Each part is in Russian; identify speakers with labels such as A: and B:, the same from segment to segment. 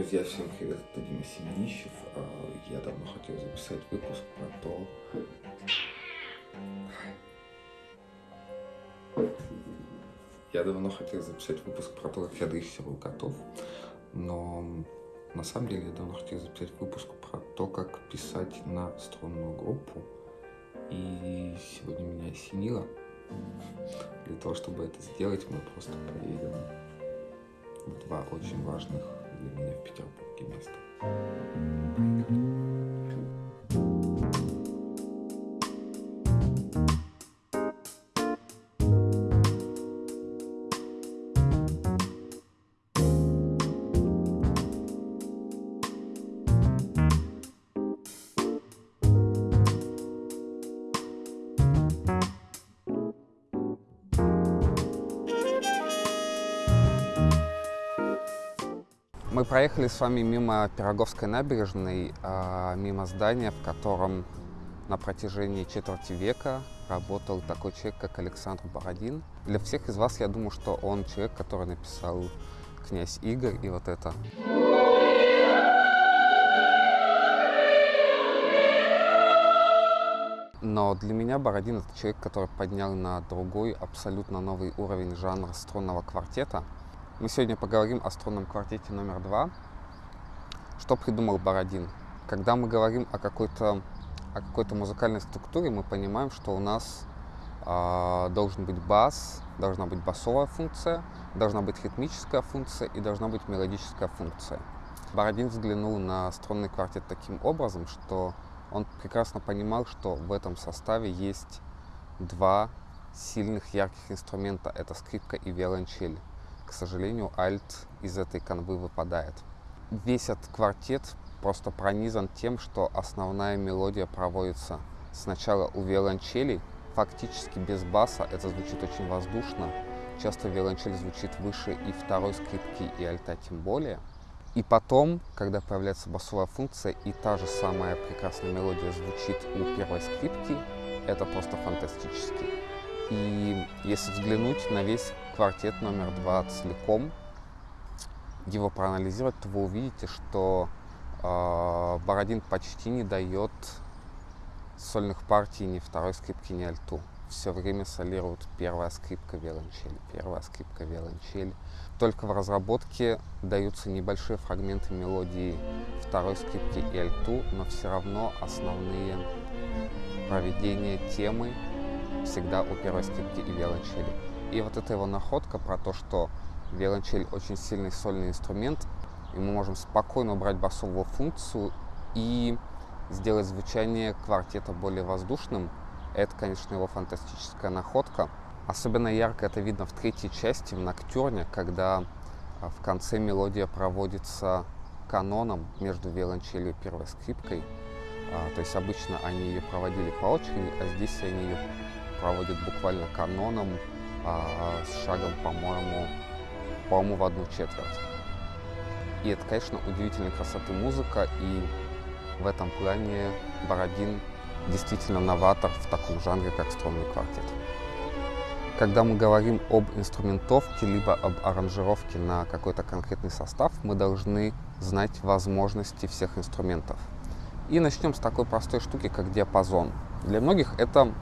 A: Друзья, всем привет, это Дима Семенищев. А, я давно хотел записать выпуск про то... Я давно хотел записать выпуск про то, как я дрессирую котов, но на самом деле я давно хотел записать выпуск про то, как писать на струнную группу, и сегодня меня осенило. Для того, чтобы это сделать, мы просто поедем в два очень важных для меня в Петербурге места.
B: Мы проехали с вами мимо Пироговской набережной, а, мимо здания, в котором на протяжении четверти века работал такой человек, как Александр Бородин. Для всех из вас, я думаю, что он человек, который написал «Князь Игорь» и вот это. Но для меня Бородин — это человек, который поднял на другой, абсолютно новый уровень жанра струнного квартета — мы сегодня поговорим о струнном квартете номер два. Что придумал Бородин? Когда мы говорим о какой-то о какой-то музыкальной структуре, мы понимаем, что у нас э, должен быть бас, должна быть басовая функция, должна быть ритмическая функция и должна быть мелодическая функция. Бородин взглянул на струнный квартет таким образом, что он прекрасно понимал, что в этом составе есть два сильных ярких инструмента — это скрипка и виолончель к сожалению, альт из этой канвы выпадает. Весь этот квартет просто пронизан тем, что основная мелодия проводится сначала у виолончелей, фактически без баса, это звучит очень воздушно. Часто виолончель звучит выше и второй скрипки, и альта тем более. И потом, когда появляется басовая функция, и та же самая прекрасная мелодия звучит у первой скрипки, это просто фантастически. И если взглянуть на весь квартет номер два целиком, его проанализировать, то вы увидите, что э, Бородин почти не дает сольных партий ни второй скрипки, ни альту. Все время солирует первая скрипка виолончель, первая скрипка виолончель. Только в разработке даются небольшие фрагменты мелодии второй скрипки и альту, но все равно основные проведения темы всегда у первой скрипки и виолончели. И вот эта его находка про то, что виолончель очень сильный сольный инструмент, и мы можем спокойно убрать басовую функцию и сделать звучание квартета более воздушным, это, конечно, его фантастическая находка. Особенно ярко это видно в третьей части, в Ноктюрне, когда а, в конце мелодия проводится каноном между виолончелью и первой скрипкой. А, то есть обычно они ее проводили по очереди, а здесь они ее проводит буквально каноном а, с шагом, по-моему, по-моему, в одну четверть. И это, конечно, удивительной красоты музыка, и в этом плане Бородин действительно новатор в таком жанре, как струнный квартет. Когда мы говорим об инструментовке, либо об аранжировке на какой-то конкретный состав, мы должны знать возможности всех инструментов. И начнем с такой простой штуки, как диапазон. Для многих это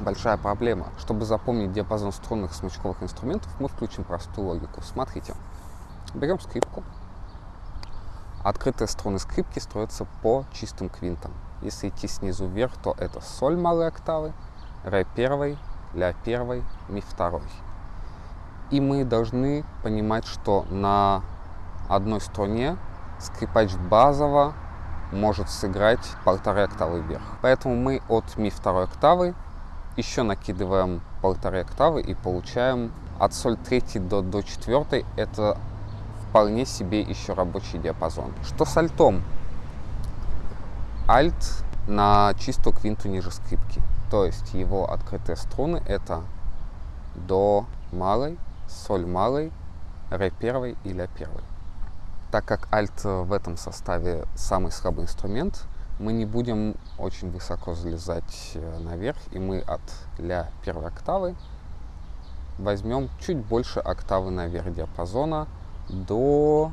B: большая проблема. Чтобы запомнить диапазон струнных смычковых инструментов, мы включим простую логику. Смотрите, берем скрипку. Открытые струны скрипки строятся по чистым квинтам. Если идти снизу вверх, то это соль малой октавы, ре первой, ля первой, ми второй. И мы должны понимать, что на одной струне скрипач базово может сыграть полторы октавы вверх. Поэтому мы от ми второй октавы еще накидываем полторы октавы и получаем от соль третьей до до четвертой. Это вполне себе еще рабочий диапазон. Что с альтом? Альт на чистую квинту ниже скрипки. То есть его открытые струны это до малой, соль малой, ре первой и ля первой. Так как альт в этом составе самый слабый инструмент, мы не будем очень высоко залезать э, наверх, и мы от ля первой октавы возьмем чуть больше октавы наверх диапазона до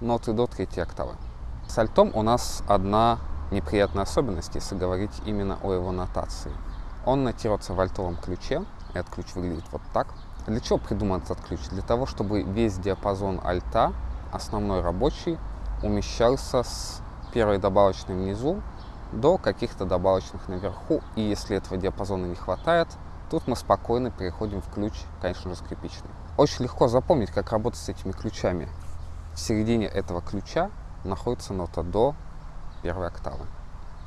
B: ноты до третьей октавы. С альтом у нас одна неприятная особенность, если говорить именно о его нотации. Он нотируется в альтовом ключе, этот ключ выглядит вот так. Для чего придуман этот ключ? Для того, чтобы весь диапазон альта, основной рабочий, умещался с первой добавочной внизу до каких-то добавочных наверху. И если этого диапазона не хватает, тут мы спокойно переходим в ключ, конечно же, скрипичный. Очень легко запомнить, как работать с этими ключами. В середине этого ключа находится нота до первой октавы.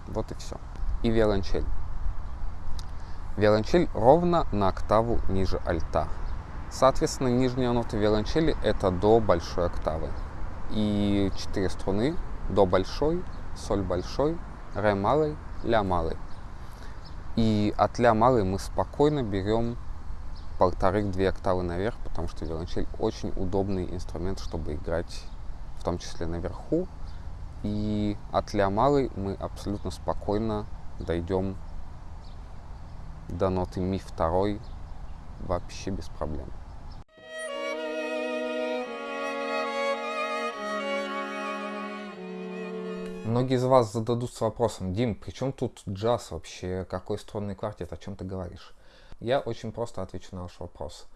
B: Вот и все. И виолончель. Виолончель ровно на октаву ниже альта. Соответственно, нижняя нота виолончели это до большой октавы. И четыре струны до большой, соль большой, ре малый, ля малый. И от ля малый мы спокойно берем полторы-две октавы наверх, потому что виолончель очень удобный инструмент, чтобы играть в том числе наверху. И от ля малый мы абсолютно спокойно дойдем до ноты ми второй вообще без проблем. Многие из вас зададутся вопросом, Дим, при чем тут джаз вообще? Какой струнный квартет? О чем ты говоришь? Я очень просто отвечу на ваш вопрос.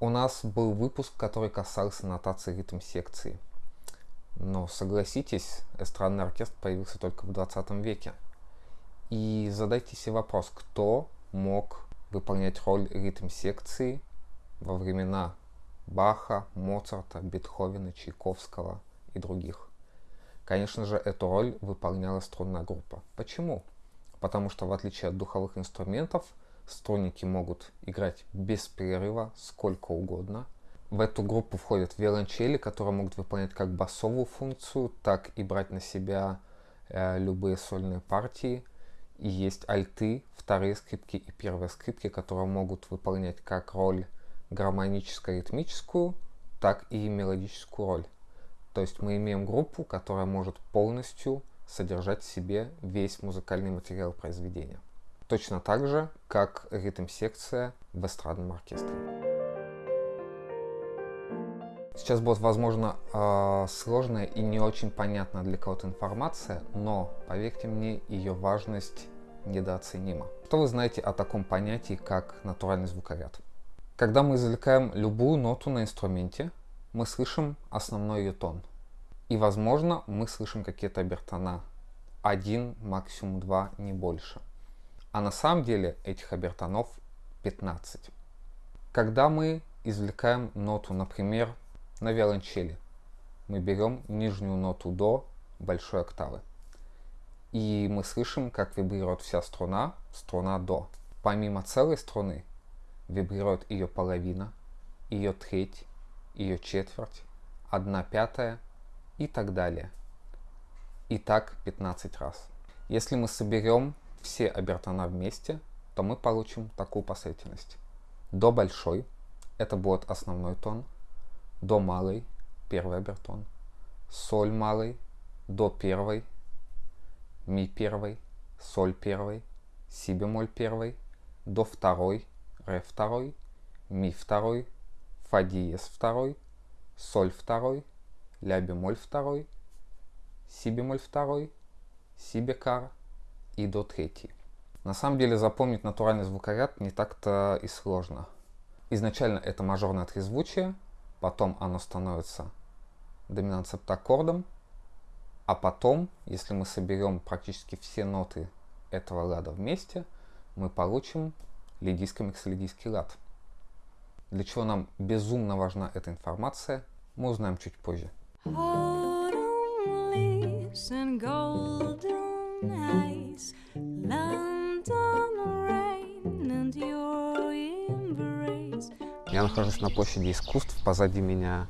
B: У нас был выпуск, который касался нотации ритм секции. Но согласитесь, эстрадный оркестр появился только в 20 веке. И задайте себе вопрос, кто мог выполнять роль ритм секции во времена Баха, Моцарта, Бетховена, Чайковского и других. Конечно же, эту роль выполняла струнная группа. Почему? Потому что в отличие от духовых инструментов, струнники могут играть без перерыва сколько угодно. В эту группу входят виолончели, которые могут выполнять как басовую функцию, так и брать на себя э, любые сольные партии. И есть альты, вторые скрипки и первые скрипки, которые могут выполнять как роль гармоническо-ритмическую, так и мелодическую роль. То есть мы имеем группу, которая может полностью содержать в себе весь музыкальный материал произведения. Точно так же, как ритм-секция в эстрадном оркестре. Сейчас будет, возможно, э, сложная и не очень понятная для кого-то информация, но, поверьте мне, ее важность недооценима. Что вы знаете о таком понятии, как натуральный звукоряд? Когда мы извлекаем любую ноту на инструменте, мы слышим основной ее тон. И, возможно, мы слышим какие-то обертона. Один, максимум два, не больше. А на самом деле этих обертонов 15. Когда мы извлекаем ноту, например, на виолончели, мы берем нижнюю ноту до большой октавы. И мы слышим, как вибрирует вся струна, струна до. Помимо целой струны, вибрирует ее половина, ее треть, ее четверть, одна пятая и так далее. И так 15 раз. Если мы соберем все обертона вместе, то мы получим такую последовательность. До большой – это будет основной тон, до малый – первый обертон, соль малый – до первой, ми первый, соль первый, си бемоль первый, до второй, ре второй, ми второй, фа диез второй, соль второй, ля бемоль второй, си бемоль второй, си бекар и до третий. На самом деле запомнить натуральный звукоряд не так-то и сложно. Изначально это мажорное трезвучие, потом оно становится доминант септаккордом, а потом, если мы соберем практически все ноты этого лада вместе, мы получим лидийско-миксолидийский лад. Для чего нам безумно важна эта информация, мы узнаем чуть позже. Я нахожусь на площади искусств, позади меня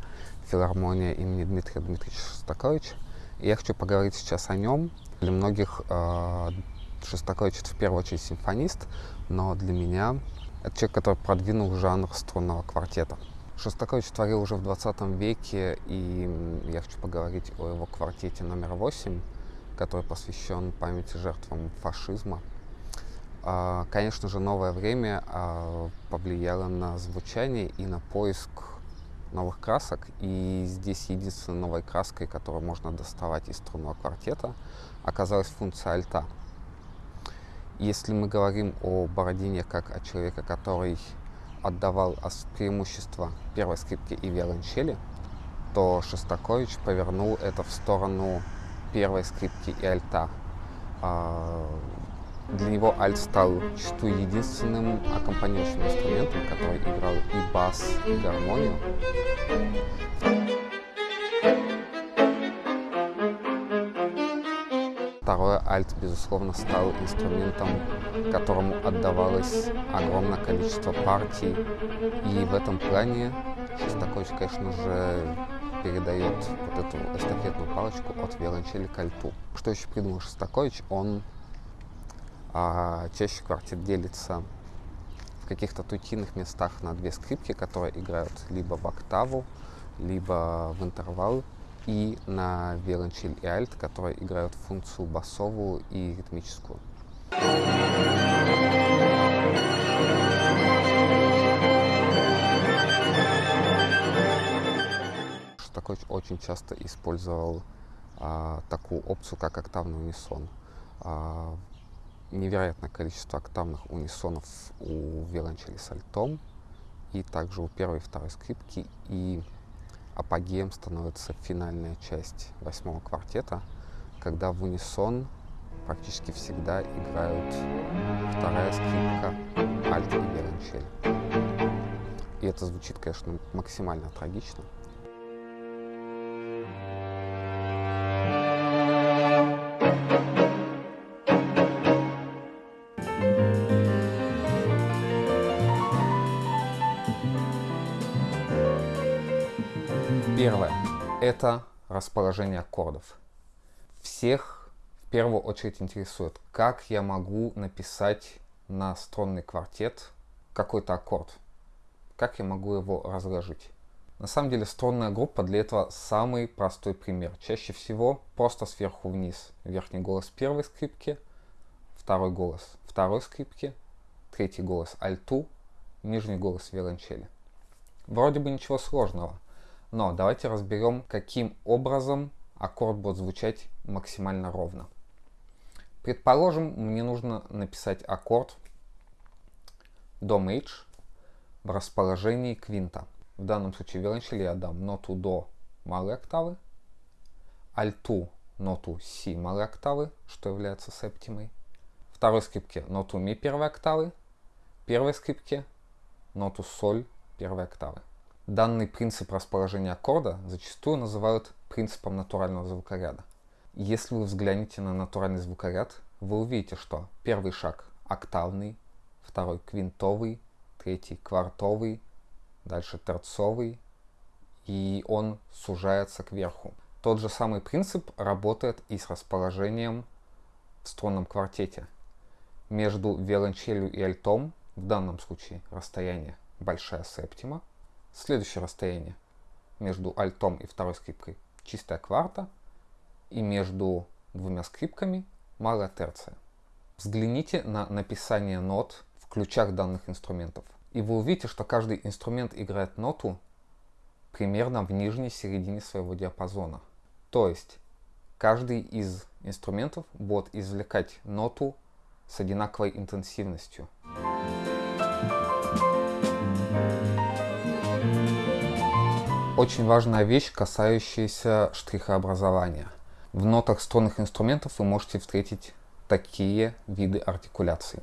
B: филармония имени Дмитрия Дмитриевича Шостаковича. И я хочу поговорить сейчас о нем. Для многих э, Шостакович это в первую очередь симфонист, но для меня это человек, который продвинул жанр струнного квартета. Шостакович творил уже в 20 веке, и я хочу поговорить о его квартете номер 8, который посвящен памяти жертвам фашизма. А, конечно же, новое время а, повлияло на звучание и на поиск новых красок, и здесь единственной новой краской, которую можно доставать из струнного квартета, оказалась функция альта. Если мы говорим о Бородине как о человеке, который отдавал преимущество первой скрипке и виолончели, то Шостакович повернул это в сторону первой скрипки и альта. А, для него альт стал зачастую единственным аккомпанирующим инструментом, который играл и бас, и гармонию. Второе, альт, безусловно, стал инструментом, которому отдавалось огромное количество партий. И в этом плане Шостакович, конечно же, передает вот эту эстафетную палочку от виолончели к альту. Что еще придумал Шостакович? Он а, чаще квартет делится в каких-то тутинных местах на две скрипки, которые играют либо в октаву, либо в интервал, и на виолончель и альт, которые играют функцию басовую и ритмическую. Шостакович очень часто использовал а, такую опцию, как октавный унисон. А, невероятное количество октавных унисонов у виолончели с альтом, и также у первой и второй скрипки, и апогеем становится финальная часть восьмого квартета, когда в унисон практически всегда играют вторая скрипка, альт и виолончель. И это звучит, конечно, максимально трагично. Это расположение аккордов. Всех в первую очередь интересует, как я могу написать на струнный квартет какой-то аккорд, как я могу его разложить. На самом деле струнная группа для этого самый простой пример. Чаще всего просто сверху вниз. Верхний голос первой скрипки, второй голос второй скрипки, третий голос альту, нижний голос виолончели. Вроде бы ничего сложного – но давайте разберем, каким образом аккорд будет звучать максимально ровно. Предположим, мне нужно написать аккорд до мейдж в расположении квинта. В данном случае виолончели я дам ноту до малой октавы, альту ноту си малой октавы, что является септимой, второй скрипке ноту ми первой октавы, первой скрипке ноту соль первой октавы. Данный принцип расположения аккорда зачастую называют принципом натурального звукоряда. Если вы взглянете на натуральный звукоряд, вы увидите, что первый шаг октавный, второй квинтовый, третий квартовый, дальше терцовый, и он сужается кверху. Тот же самый принцип работает и с расположением в струнном квартете. Между виолончелью и альтом, в данном случае расстояние большая септима, Следующее расстояние между альтом и второй скрипкой чистая кварта, и между двумя скрипками малая терция. Взгляните на написание нот в ключах данных инструментов, и вы увидите, что каждый инструмент играет ноту примерно в нижней середине своего диапазона. То есть каждый из инструментов будет извлекать ноту с одинаковой интенсивностью. Очень важная вещь, касающаяся штрихообразования. В нотах струнных инструментов вы можете встретить такие виды артикуляции.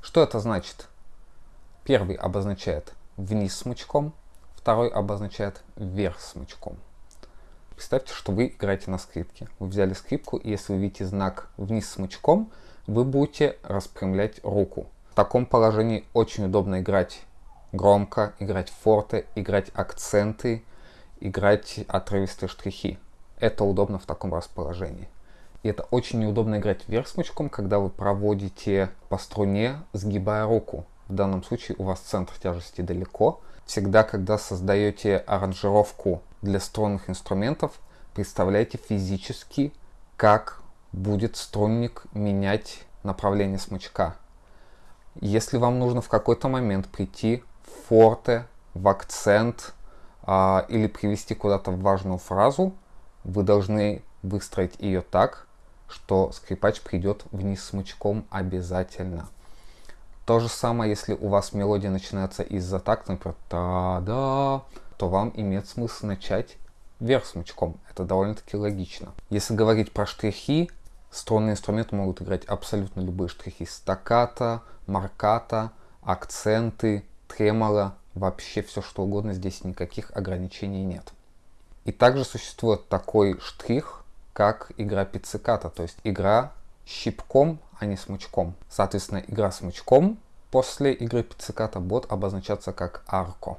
B: Что это значит? Первый обозначает вниз смычком, второй обозначает вверх смычком. Представьте, что вы играете на скрипке. Вы взяли скрипку, и если вы видите знак вниз смычком, вы будете распрямлять руку. В таком положении очень удобно играть громко, играть форте, играть акценты, играть отрывистые штрихи. Это удобно в таком расположении. И это очень неудобно играть вверх смычком, когда вы проводите по струне, сгибая руку. В данном случае у вас центр тяжести далеко. Всегда, когда создаете аранжировку для струнных инструментов, представляйте физически, как будет струнник менять направление смычка. Если вам нужно в какой-то момент прийти форте в акцент а, или привести куда-то важную фразу, вы должны выстроить ее так, что скрипач придет вниз смычком обязательно. То же самое, если у вас мелодия начинается из-за такта, например, та-да, то вам имеет смысл начать вверх смычком. Это довольно-таки логично. Если говорить про штрихи, струнные инструменты могут играть абсолютно любые штрихи. Стакката, марката, акценты, тремоло, вообще все что угодно. Здесь никаких ограничений нет. И также существует такой штрих, как игра пицциката, то есть игра щипком, а не смычком. Соответственно, игра смычком после игры пицциката будет обозначаться как арко.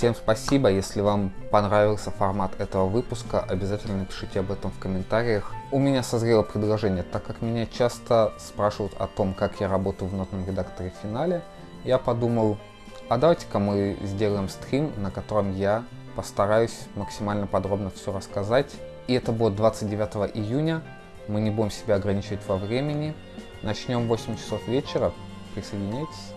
B: Всем спасибо, если вам понравился формат этого выпуска, обязательно напишите об этом в комментариях. У меня созрело предложение, так как меня часто спрашивают о том, как я работаю в нотном редакторе в финале, я подумал, а давайте-ка мы сделаем стрим, на котором я постараюсь максимально подробно все рассказать. И это будет 29 июня, мы не будем себя ограничивать во времени. Начнем в 8 часов вечера, присоединяйтесь.